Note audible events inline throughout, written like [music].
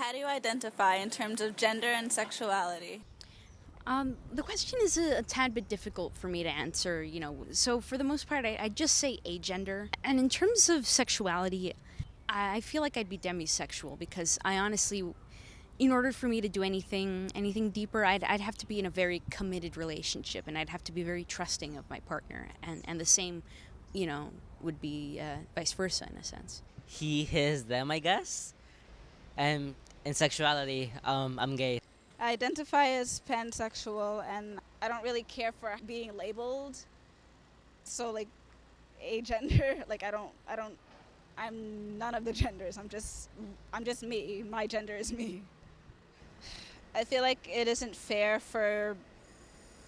How do you identify in terms of gender and sexuality? Um, the question is a, a, tad bit difficult for me to answer, you know. So, for the most part, I, I just say agender. And in terms of sexuality, I, I feel like I'd be demisexual because I honestly, in order for me to do anything anything deeper, I'd, I'd have to be in a very committed relationship and I'd have to be very trusting of my partner. And, and the same, you know, would be uh, vice versa in a sense. He, his, them, I guess. And in sexuality, um, I'm gay. I identify as pansexual and I don't really care for being labeled. So like a gender, [laughs] like I don't I don't I'm none of the genders. I'm just I'm just me. My gender is me. I feel like it isn't fair for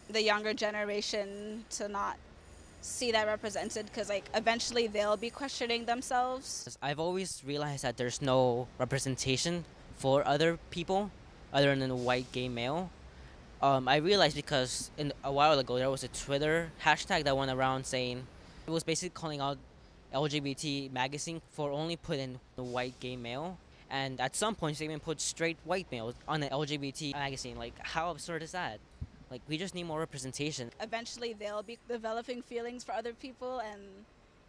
the younger generation to not see that represented because like eventually they'll be questioning themselves. I've always realized that there's no representation for other people other than a white gay male. Um, I realized because in a while ago there was a Twitter hashtag that went around saying it was basically calling out LGBT magazine for only putting the white gay male. And at some points they even put straight white males on the LGBT magazine. Like how absurd is that? Like we just need more representation. Eventually they'll be developing feelings for other people and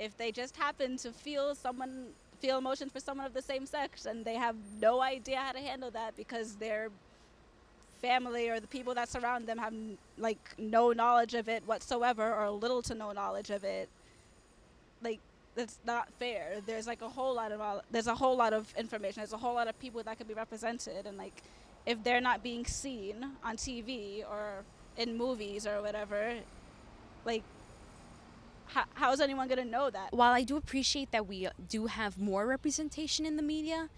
if they just happen to feel someone feel emotions for someone of the same sex and they have no idea how to handle that because their family or the people that surround them have like no knowledge of it whatsoever or little to no knowledge of it like that's not fair. There's like a whole lot of there's a whole lot of information. There's a whole lot of people that could be represented and like if they're not being seen on TV or in movies or whatever like how, how is anyone going to know that? While I do appreciate that we do have more representation in the media,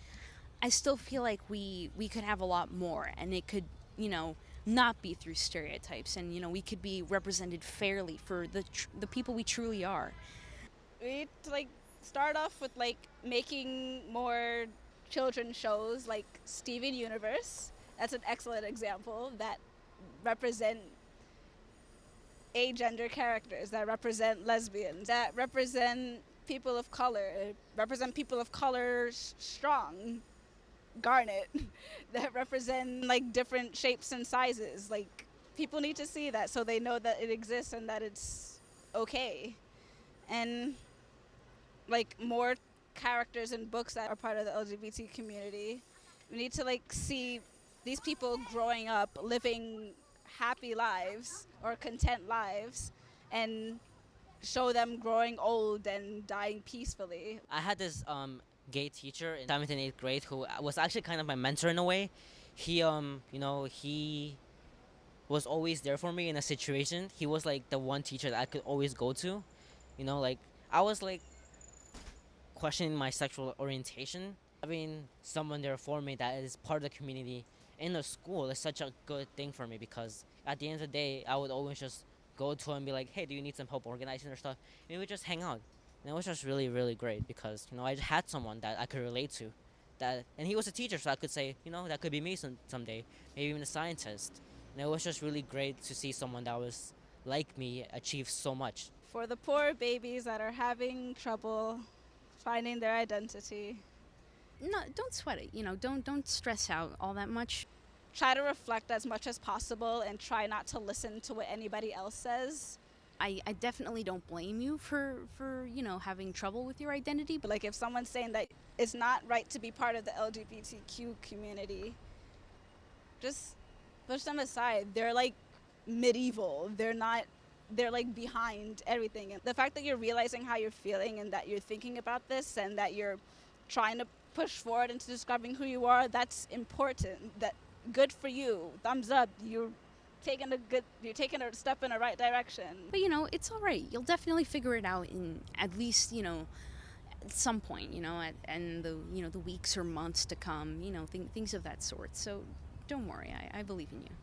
I still feel like we we could have a lot more, and it could you know not be through stereotypes, and you know we could be represented fairly for the tr- the people we truly are. We like start off with like making more children's shows like Steven Universe. That's an excellent example that represent agender characters that represent lesbians, that represent people of color, represent people of color strong, Garnet, [laughs] that represent like different shapes and sizes. Like people need to see that so they know that it exists and that it's okay. And like more characters in books that are part of the LGBT community. We need to like see these people growing up living happy lives or content lives and show them growing old and dying peacefully. I had this um, gay teacher in seventh and eighth grade who was actually kind of my mentor in a way. He, um, you know, he was always there for me in a situation. He was like the one teacher that I could always go to. You know, like I was like questioning my sexual orientation. Having someone there for me that is part of the community in the school is such a good thing for me because at the end of the day, I would always just go to him and be like, hey, do you need some help organizing or stuff? And we just hang out. And it was just really, really great because, you know, I had someone that I could relate to. That, and he was a teacher, so I could say, you know, that could be me some, someday, maybe even a scientist. And it was just really great to see someone that was like me achieve so much. For the poor babies that are having trouble finding their identity, no, don't sweat it. You know, don't don't stress out all that much. Try to reflect as much as possible and try not to listen to what anybody else says. I, I definitely don't blame you for, for, you know, having trouble with your identity. But like if someone's saying that it's not right to be part of the LGBTQ community, just push them aside. They're like medieval. They're not they're like behind everything. And the fact that you're realizing how you're feeling and that you're thinking about this and that you're trying to push forward into discovering who you are, that's important. That good for you. Thumbs up. You're taking a good you're taking a step in the right direction. But you know, it's all right. You'll definitely figure it out in at least, you know, at some point, you know, at, and the you know the weeks or months to come, you know, th- things of that sort. So don't worry, I, I believe in you.